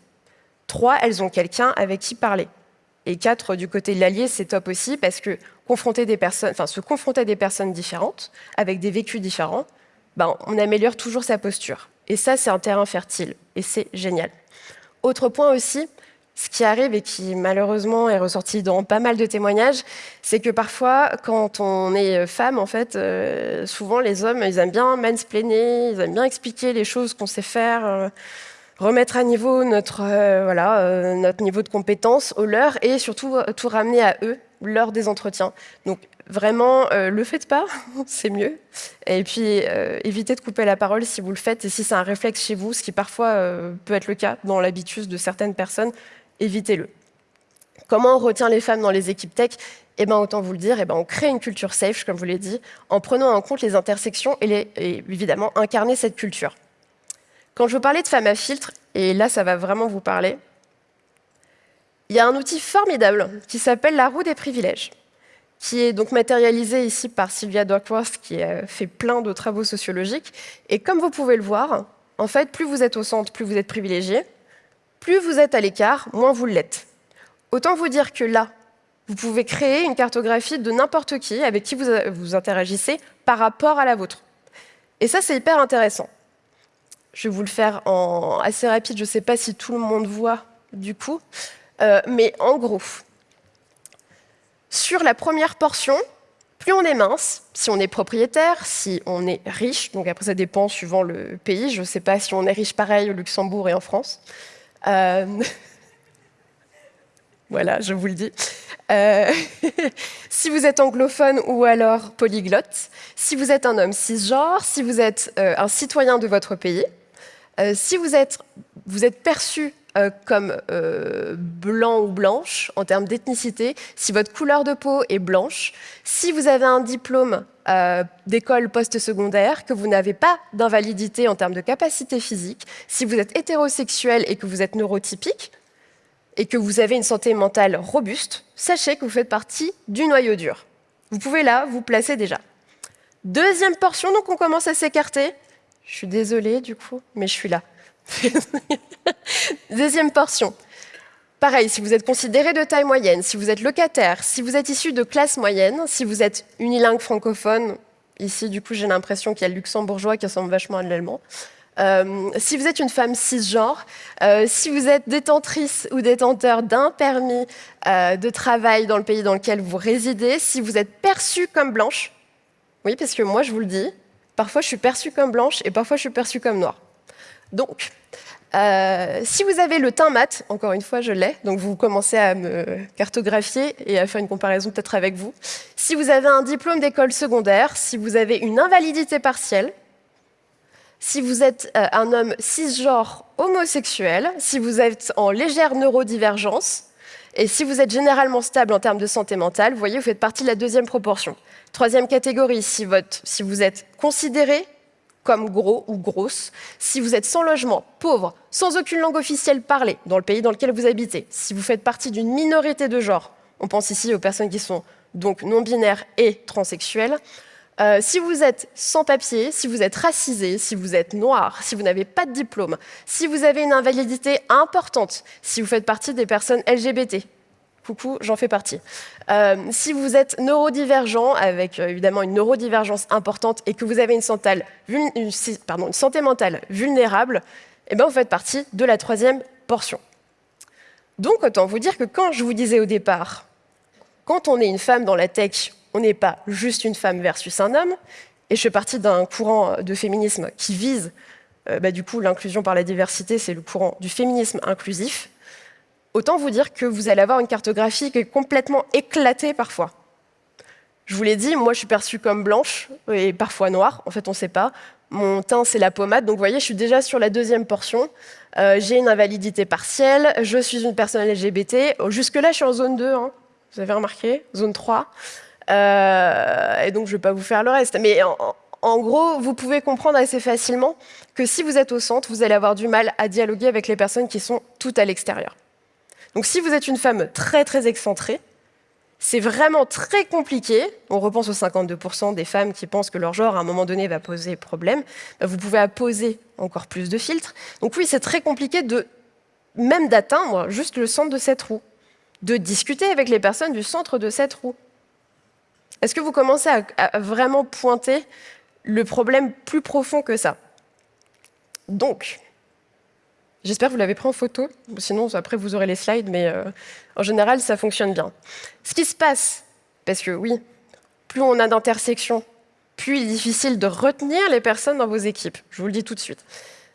Speaker 1: Trois, elles ont quelqu'un avec qui parler. Et quatre, du côté de l'allié, c'est top aussi parce que se confronter à des personnes différentes, avec des vécus différents, ben, on améliore toujours sa posture. Et ça, c'est un terrain fertile. Et c'est génial. Autre point aussi, ce qui arrive et qui malheureusement est ressorti dans pas mal de témoignages, c'est que parfois, quand on est femme, en fait, euh, souvent les hommes, ils aiment bien mansplainer, ils aiment bien expliquer les choses qu'on sait faire, euh, remettre à niveau notre, euh, voilà, notre niveau de compétence au leur et surtout tout ramener à eux lors des entretiens. Donc vraiment, le faites pas, (laughs) c'est mieux. Et puis, évitez de couper la parole si vous le faites et si c'est un réflexe chez vous, ce qui parfois peut être le cas dans l'habitude de certaines personnes, évitez-le. Comment on retient les femmes dans les équipes tech? Eh ben, autant vous le dire, eh ben, on crée une culture safe, comme vous l'ai dit, en prenant en compte les intersections et, évidemment incarner cette culture. Quand je vous parlais de femmes à filtre, et là ça va vraiment vous parler, il y a un outil formidable qui s'appelle la roue des privilèges, qui est donc matérialisé ici par Sylvia Duckworth, qui a fait plein de travaux sociologiques. Et comme vous pouvez le voir, en fait, plus vous êtes au centre, plus vous êtes privilégié, plus vous êtes à l'écart, moins vous l'êtes. Autant vous dire que là, vous pouvez créer une cartographie de n'importe qui avec qui vous, vous interagissez par rapport à la vôtre. Et ça, c'est hyper intéressant. Je vais vous le faire assez rapide, je ne sais pas si tout le monde voit du coup, euh, mais en gros, sur la première portion, plus on est mince, si on est propriétaire, si on est riche, donc après ça dépend suivant le pays, je ne sais pas si on est riche pareil au Luxembourg et en France, euh, (laughs) voilà, je vous le dis. Euh, (laughs) si vous êtes anglophone ou alors polyglotte, si vous êtes un homme cisgenre, si vous êtes euh, un citoyen de votre pays, si vous êtes, vous êtes perçu comme blanc ou blanche en termes d'ethnicité, si votre couleur de peau est blanche, si vous avez un diplôme euh, d'école post-secondaire, que vous n'avez pas d'invalidité en termes de capacité physique, si vous êtes hétérosexuel et que vous êtes neurotypique, et que vous avez une santé mentale robuste, sachez que vous faites partie du noyau dur. Vous pouvez là vous placer déjà. Deuxième portion, donc on commence à s'écarter. Je suis désolée du coup, mais je suis là. (laughs) Deuxième portion. Pareil, si vous êtes considéré de taille moyenne, si vous êtes locataire, si vous êtes issu de classe moyenne, si vous êtes unilingue francophone, ici du coup j'ai l'impression qu'il y a le luxembourgeois qui ressemble vachement à l'allemand, euh, si vous êtes une femme cisgenre, euh, si vous êtes détentrice ou détenteur d'un permis euh, de travail dans le pays dans lequel vous résidez, si vous êtes perçue comme blanche, oui, parce que moi je vous le dis, parfois je suis perçue comme blanche et parfois je suis perçue comme noire. Donc, euh, si vous avez le teint mat, encore une fois, je l'ai, donc vous commencez à me cartographier et à faire une comparaison peut-être avec vous. Si vous avez un diplôme d'école secondaire, si vous avez une invalidité partielle, si vous êtes euh, un homme cisgenre homosexuel, si vous êtes en légère neurodivergence, et si vous êtes généralement stable en termes de santé mentale, vous voyez, vous faites partie de la deuxième proportion. Troisième catégorie, si, vous êtes considéré comme gros ou grosse, si vous êtes sans logement, pauvre, sans aucune langue officielle parlée dans le pays dans lequel vous habitez, si vous faites partie d'une minorité de genre, on pense ici aux personnes qui sont donc non-binaires et transsexuelles, euh, si vous êtes sans papier, si vous êtes racisé, si vous êtes noir, si vous n'avez pas de diplôme, si vous avez une invalidité importante, si vous faites partie des personnes LGBT, coucou, j'en fais partie. Euh, si vous êtes neurodivergent, avec euh, évidemment une neurodivergence importante, et que vous avez une santé, mentale vulnérable, eh ben, vous faites partie de la troisième portion. Donc, autant vous dire que quand je vous disais au départ, quand on est une femme dans la tech, on n'est pas juste une femme versus un homme, et je fais partie d'un courant de féminisme qui vise, euh, bah, du coup, l'inclusion par la diversité, c'est le courant du féminisme inclusif, Autant vous dire que vous allez avoir une cartographie qui est complètement éclatée parfois. Je vous l'ai dit, moi je suis perçue comme blanche et parfois noire, en fait on ne sait pas. Mon teint c'est la pommade, donc vous voyez je suis déjà sur la deuxième portion. Euh, j'ai une invalidité partielle, je suis une personne LGBT. Jusque-là je suis en zone 2, hein. vous avez remarqué, zone 3. Euh, et donc je ne vais pas vous faire le reste. Mais en, en gros, vous pouvez comprendre assez facilement que si vous êtes au centre, vous allez avoir du mal à dialoguer avec les personnes qui sont toutes à l'extérieur. Donc si vous êtes une femme très très excentrée, c'est vraiment très compliqué. On repense aux 52% des femmes qui pensent que leur genre, à un moment donné, va poser problème. Bah, vous pouvez apposer encore plus de filtres. Donc oui, c'est très compliqué de même d'atteindre juste le centre de cette roue, de discuter avec les personnes du centre de cette roue. Est-ce que vous commencez à vraiment pointer le problème plus profond que ça? Donc, J'espère que vous l'avez pris en photo, sinon après vous aurez les slides, mais euh, en général ça fonctionne bien. Ce qui se passe, parce que oui, plus on a d'intersections, plus il est difficile de retenir les personnes dans vos équipes, je vous le dis tout de suite.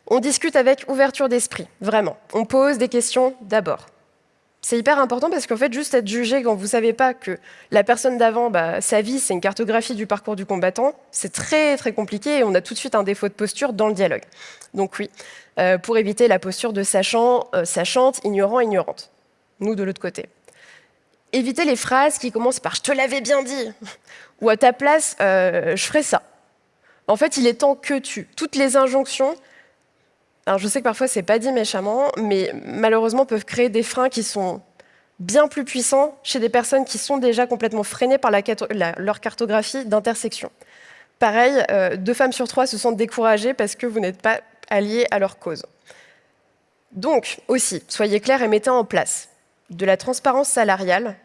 Speaker 1: On discute avec ouverture d'esprit, vraiment. On pose des questions d'abord. C'est hyper important parce qu'en fait, juste être jugé quand vous ne savez pas que la personne d'avant, bah, sa vie, c'est une cartographie du parcours du combattant, c'est très très compliqué et on a tout de suite un défaut de posture dans le dialogue. Donc oui, euh, pour éviter la posture de sachant, euh, sachante, ignorant, ignorante. Nous, de l'autre côté. Évitez les phrases qui commencent par « je te l'avais bien dit » ou « à ta place, euh, je ferai ça ». En fait, il est temps que tu. Toutes les injonctions, alors je sais que parfois c'est pas dit méchamment, mais malheureusement peuvent créer des freins qui sont bien plus puissants chez des personnes qui sont déjà complètement freinées par leur cartographie d'intersection. Pareil, deux femmes sur trois se sentent découragées parce que vous n'êtes pas alliés à leur cause. Donc, aussi, soyez clairs et mettez en place de la transparence salariale.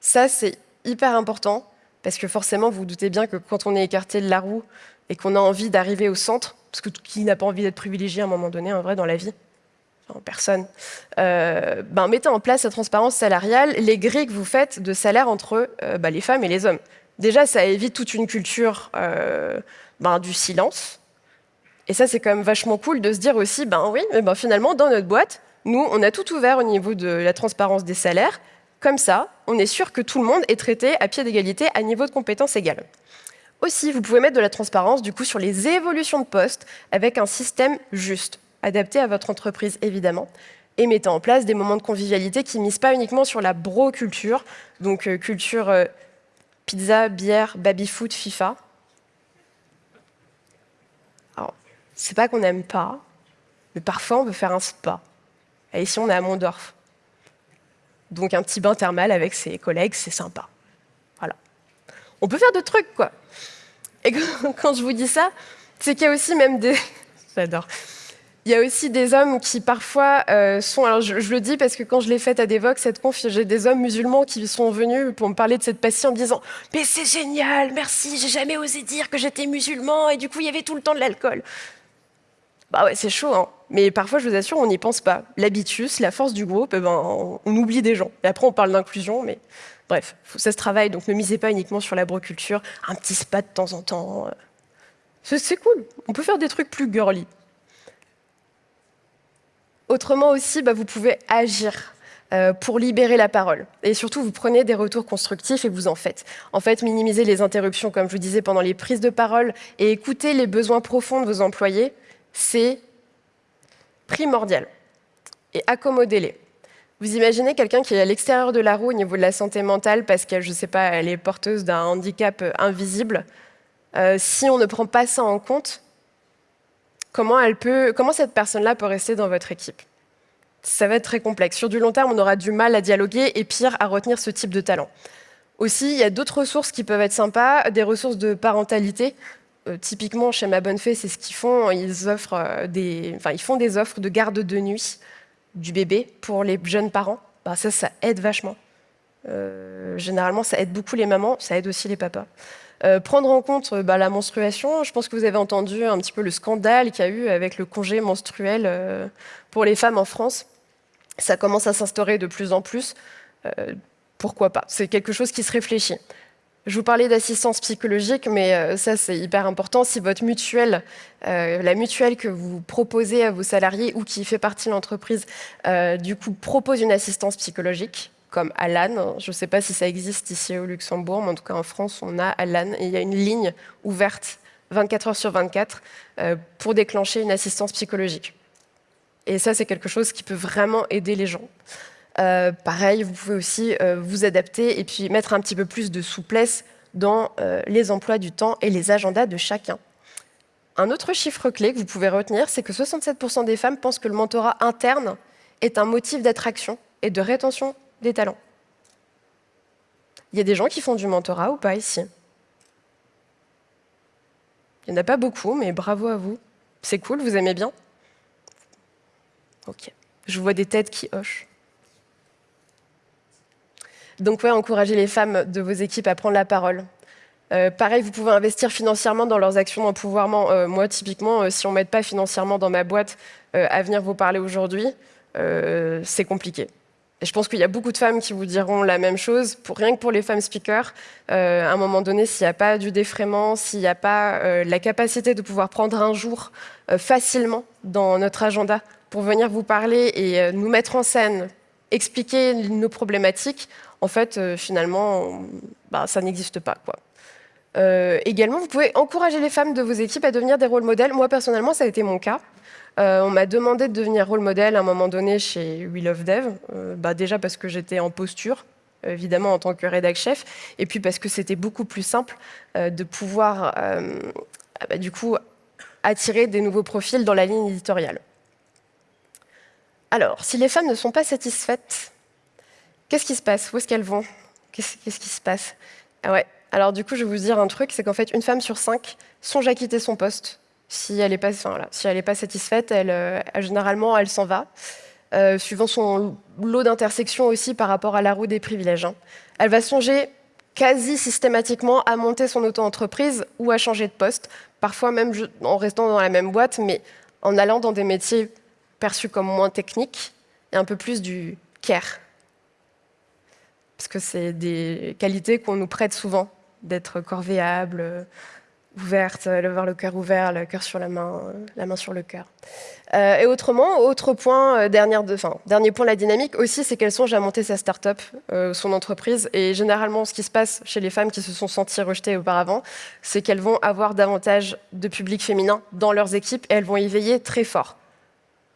Speaker 1: Ça, c'est hyper important, parce que forcément, vous vous doutez bien que quand on est écarté de la roue et qu'on a envie d'arriver au centre, parce que qui n'a pas envie d'être privilégié à un moment donné, en vrai, dans la vie Personne. Euh, ben, mettez en place la transparence salariale, les grilles que vous faites de salaire entre euh, ben, les femmes et les hommes. Déjà, ça évite toute une culture euh, ben, du silence. Et ça, c'est quand même vachement cool de se dire aussi, ben oui, mais ben, finalement, dans notre boîte, nous, on a tout ouvert au niveau de la transparence des salaires. Comme ça, on est sûr que tout le monde est traité à pied d'égalité, à niveau de compétences égales. Aussi, vous pouvez mettre de la transparence du coup sur les évolutions de poste avec un système juste, adapté à votre entreprise évidemment, et mettant en place des moments de convivialité qui ne misent pas uniquement sur la bro-culture, donc euh, culture euh, pizza, bière, baby-foot, FIFA. Alors, c'est pas qu'on n'aime pas, mais parfois on veut faire un spa. Ici, on est à Mondorf. Donc un petit bain thermal avec ses collègues, c'est sympa. Voilà. On peut faire d'autres trucs, quoi. Et quand (laughs) je vous dis ça, c'est qu'il y a aussi même des... (laughs) J'adore. Il y a aussi des hommes qui parfois euh, sont... Alors je, le dis parce que quand je l'ai faite à Devox, cette conf, j'ai des hommes musulmans qui sont venus pour me parler de cette passion en me disant « Mais c'est génial, merci, j'ai jamais osé dire que j'étais musulman et du coup il y avait tout le temps de l'alcool. » Bah ouais, c'est chaud, hein. Mais parfois, je vous assure, on n'y pense pas. L'habitus, la force du groupe, eh ben, on, oublie des gens. Et après, on parle d'inclusion, mais Bref, ça se travaille, donc ne misez pas uniquement sur la broculture, un petit spa de temps en temps. Euh. C'est cool, on peut faire des trucs plus girly. Autrement aussi, bah, vous pouvez agir euh, pour libérer la parole. Et surtout, vous prenez des retours constructifs et vous en faites. En fait, minimiser les interruptions, comme je vous disais, pendant les prises de parole et écouter les besoins profonds de vos employés, c'est primordial. Et accommodez-les. Vous imaginez quelqu'un qui est à l'extérieur de la roue au niveau de la santé mentale parce qu'elle, je sais pas, elle est porteuse d'un handicap euh, invisible. Euh, si on ne prend pas ça en compte, comment, comment cette personne-là peut rester dans votre équipe? Ça va être très complexe. Sur du long terme, on aura du mal à dialoguer et pire, à retenir ce type de talent. Aussi, il y a d'autres ressources qui peuvent être sympas, des ressources de parentalité. Euh, typiquement, chez Ma Bonne Fée, c'est ce qu'ils font. Ils, offrent euh, des, enfin, ils font des offres de garde de nuit du bébé pour les jeunes parents. Bah, ça, ça aide vachement. Euh, généralement, ça aide beaucoup les mamans, ça aide aussi les papas. Prendre en compte bah, la menstruation, je pense que vous avez entendu un petit peu le scandale qu'il y a eu avec le congé menstruel pour les femmes en France. Ça commence à s'instaurer de plus en plus. pourquoi pas? C'est quelque chose qui se réfléchit. Je vous parlais d'assistance psychologique, mais ça c'est hyper important. Si votre mutuelle, la mutuelle que vous proposez à vos salariés ou qui fait partie de l'entreprise, du coup propose une assistance psychologique, comme Alan. Je ne sais pas si ça existe ici au Luxembourg, mais en tout cas en France, on a Alan. Et il y a une ligne ouverte 24 heures sur 24 euh, pour déclencher une assistance psychologique. Et ça, c'est quelque chose qui peut vraiment aider les gens. Euh, pareil, vous pouvez aussi euh, vous adapter et puis mettre un petit peu plus de souplesse dans les emplois du temps et les agendas de chacun. Un autre chiffre clé que vous pouvez retenir, c'est que 67% des femmes pensent que le mentorat interne est un motif d'attraction et de rétention des talents. Il y a des gens qui font du mentorat ou pas ici? Il n'y en a pas beaucoup, mais bravo à vous. C'est cool, vous aimez bien? Ok. Je vois des têtes qui hochent. Donc ouais, encouragez les femmes de vos équipes à prendre la parole. Euh, pareil, vous pouvez investir financièrement dans leurs actions d'empouvoirment. Euh, moi, typiquement, euh, si on ne m'aide pas financièrement dans ma boîte à venir vous parler aujourd'hui, c'est compliqué. Et je pense qu'il y a beaucoup de femmes qui vous diront la même chose. Pour, rien que pour les femmes speakers, euh, à un moment donné, s'il n'y a pas du défraiement, s'il n'y a pas euh, la capacité de pouvoir prendre un jour euh, facilement dans notre agenda pour venir vous parler et nous mettre en scène, expliquer nos problématiques, en fait, finalement, bah, ça n'existe pas. Quoi. également, vous pouvez encourager les femmes de vos équipes à devenir des rôles modèles. Moi, personnellement, ça a été mon cas. Euh, on m'a demandé de devenir rôle modèle à un moment donné chez We Love Dev, euh, bah déjà parce que j'étais en posture, évidemment en tant que rédac chef, et puis parce que c'était beaucoup plus simple euh, de pouvoir bah, du coup attirer des nouveaux profils dans la ligne éditoriale. Alors, si les femmes ne sont pas satisfaites, qu'est-ce qui se passe? Où est-ce qu'elles vont? Qu'est-ce qui se passe? Ah ouais. Alors du coup, je vais vous dire un truc, c'est qu'en fait, une femme sur cinq songe à quitter son poste si elle n'est pas, satisfaite, elle, euh, généralement, elle s'en va, euh, suivant son lot d'intersections aussi par rapport à la roue des privilèges. Hein. Elle va songer quasi systématiquement à monter son auto-entreprise ou à changer de poste, parfois même en restant dans la même boîte, mais en allant dans des métiers perçus comme moins techniques et un peu plus du care. Parce que c'est des qualités qu'on nous prête souvent, d'être corvéable, ouverte, avoir le cœur ouvert, le cœur sur la main, euh, la main sur le cœur. Euh, et autrement, autre point, euh, dernier point de la dynamique aussi, c'est qu'elles songent à monter sa start-up, son entreprise. Et généralement, ce qui se passe chez les femmes qui se sont senties rejetées auparavant, c'est qu'elles vont avoir davantage de public féminin dans leurs équipes et elles vont y veiller très fort.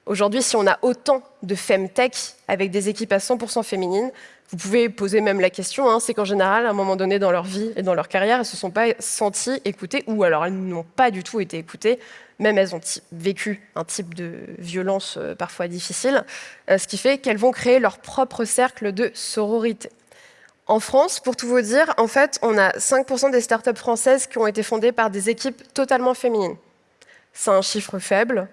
Speaker 1: Aujourd'hui, si on a autant de femtech avec des équipes à 100% féminines, vous pouvez poser même la question, hein, c'est qu'en général, à un moment donné dans leur vie et dans leur carrière, elles ne se sont pas senties écoutées, ou alors elles n'ont pas du tout été écoutées, même elles ont vécu un type de violence euh, parfois difficile, euh, ce qui fait qu'elles vont créer leur propre cercle de sororité. En France, pour tout vous dire, en fait, on a 5% des startups françaises qui ont été fondées par des équipes totalement féminines. C'est un chiffre faible,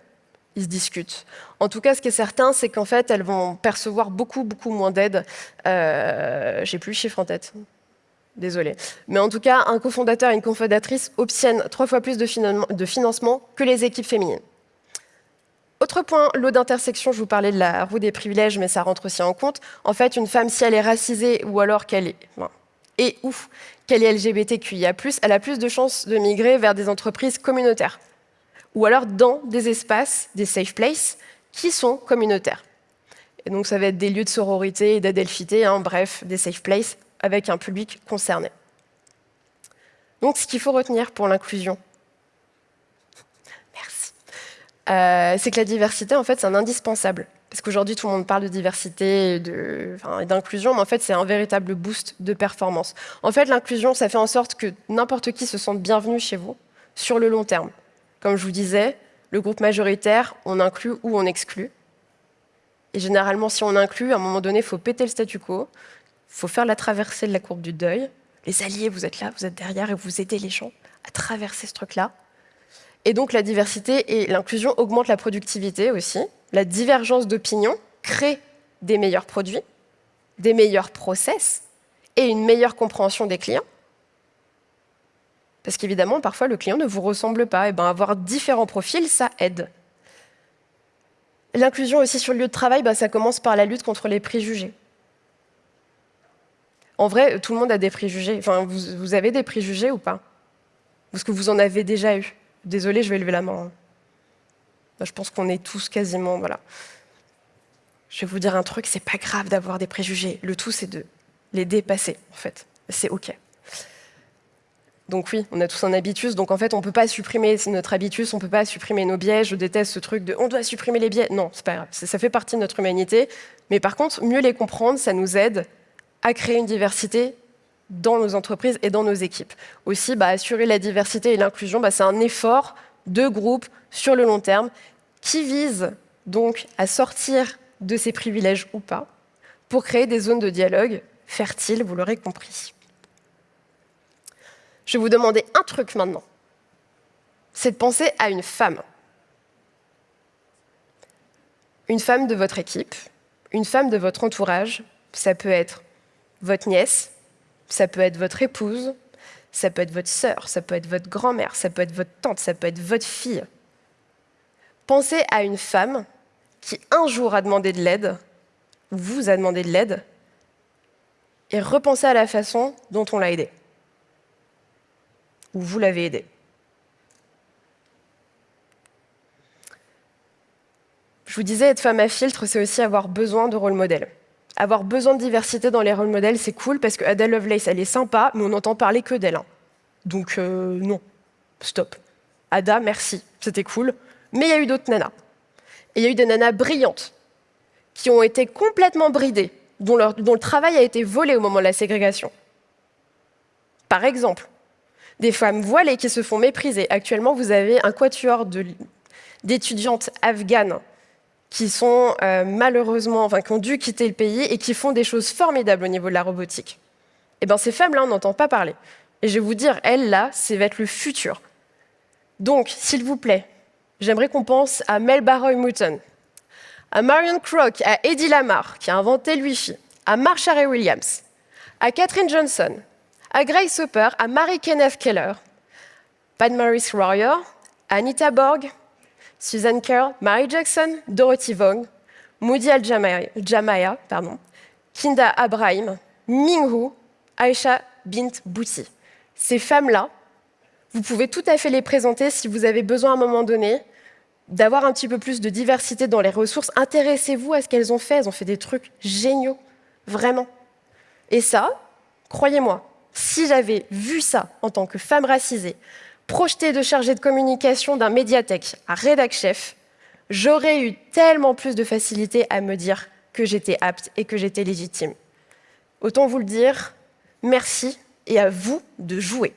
Speaker 1: ils se discutent. En tout cas, ce qui est certain, c'est qu'en fait, elles vont percevoir beaucoup, beaucoup moins d'aide. Euh, J'ai plus le chiffre en tête. Désolée. Mais en tout cas, un cofondateur et une cofondatrice obtiennent trois fois plus de, financement que les équipes féminines. Autre point, l'eau d'intersection, je vous parlais de la roue des privilèges, mais ça rentre aussi en compte. En fait, une femme, si elle est racisée ou alors qu'elle est... et ou qu'elle est LGBTQIA+, elle a plus de chances de migrer vers des entreprises communautaires ou alors dans des espaces, des safe places, qui sont communautaires. Et donc ça va être des lieux de sororité et d'adelphité, hein, bref, des safe places avec un public concerné. Donc ce qu'il faut retenir pour l'inclusion, merci, euh, c'est que la diversité, en fait, c'est un indispensable. Parce qu'aujourd'hui, tout le monde parle de diversité et d'inclusion, mais en fait, c'est un véritable boost de performance. En fait, l'inclusion, ça fait en sorte que n'importe qui se sente bienvenu chez vous sur le long terme. Comme je vous disais, le groupe majoritaire, on inclut ou on exclut. Et généralement, si on inclut, à un moment donné, il faut péter le statu quo, il faut faire la traversée de la courbe du deuil. Les alliés, vous êtes là, vous êtes derrière et vous aidez les gens à traverser ce truc-là. Et donc la diversité et l'inclusion augmentent la productivité aussi. La divergence d'opinion crée des meilleurs produits, des meilleurs process et une meilleure compréhension des clients. Parce qu'évidemment, parfois, le client ne vous ressemble pas. Et ben, avoir différents profils, ça aide. L'inclusion aussi sur le lieu de travail, ben, ça commence par la lutte contre les préjugés. En vrai, tout le monde a des préjugés. Enfin, vous, avez des préjugés ou pas? Est-ce que vous en avez déjà eu? Désolée, je vais lever la main. Je pense qu'on est tous quasiment... Voilà. Je vais vous dire un truc, c'est pas grave d'avoir des préjugés. Le tout, c'est de les dépasser, en fait. C'est OK. Donc oui, on a tous un habitus, donc en fait, on ne peut pas supprimer notre habitus, on ne peut pas supprimer nos biais. Je déteste ce truc de « on doit supprimer les biais ». Non, c'est pas grave, ça fait partie de notre humanité. Mais par contre, mieux les comprendre, ça nous aide à créer une diversité dans nos entreprises et dans nos équipes. Aussi, bah, assurer la diversité et l'inclusion, bah, c'est un effort de groupe sur le long terme qui vise donc à sortir de ces privilèges ou pas pour créer des zones de dialogue fertiles, vous l'aurez compris. Je vais vous demander un truc maintenant. C'est de penser à une femme. Une femme de votre équipe, une femme de votre entourage, ça peut être votre nièce, ça peut être votre épouse, ça peut être votre sœur, ça peut être votre grand-mère, ça peut être votre tante, ça peut être votre fille. Pensez à une femme qui un jour a demandé de l'aide, ou vous a demandé de l'aide, et repensez à la façon dont on l'a aidée, ou vous l'avez aidée. Je vous disais, être femme à filtre, c'est aussi avoir besoin de rôle modèle avoir besoin de diversité dans les rôles modèles, c'est cool parce que Ada Lovelace, elle est sympa, mais on n'entend parler que d'elle. Hein. Donc euh, non, stop. Ada, merci, c'était cool. Mais il y a eu d'autres nanas. Et il y a eu des nanas brillantes qui ont été complètement bridées, dont le travail a été volé au moment de la ségrégation. Par exemple, des femmes voilées qui se font mépriser. Actuellement, vous avez un quatuor d'étudiantes afghanes qui sont euh, malheureusement, enfin, qui ont dû quitter le pays et qui font des choses formidables au niveau de la robotique. Eh bien, ces femmes-là, on n'entend pas parler. Et je vais vous dire, elles, là, c'est va être le futur. Donc, s'il vous plaît, j'aimerais qu'on pense à Mel Baroy Mouton, à Marion Crock, à Eddie Lamar, qui a inventé le Wi-Fi, à Marsha Ray Williams, à Catherine Johnson, à Grace Hopper, à Mary Kenneth Keller, Pat Maurice à Anita Borg, Susan Kerr, Mary Jackson, Dorothy Vaughn, Moody Al-Jamaya, Kinda Abraham, Ming Aisha Bint Bouti. Ces femmes-là, vous pouvez tout à fait les présenter si vous avez besoin à un moment donné d'avoir un petit peu plus de diversité dans les ressources. Intéressez-vous à ce qu'elles ont fait. Elles ont fait des trucs géniaux, vraiment. Et ça, croyez-moi, si j'avais vu ça en tant que femme racisée, projeté de chargé de communication d'un médiathèque à rédac chef, j'aurais eu tellement plus de facilité à me dire que j'étais apte et que j'étais légitime. Autant vous le dire, merci et à vous de jouer.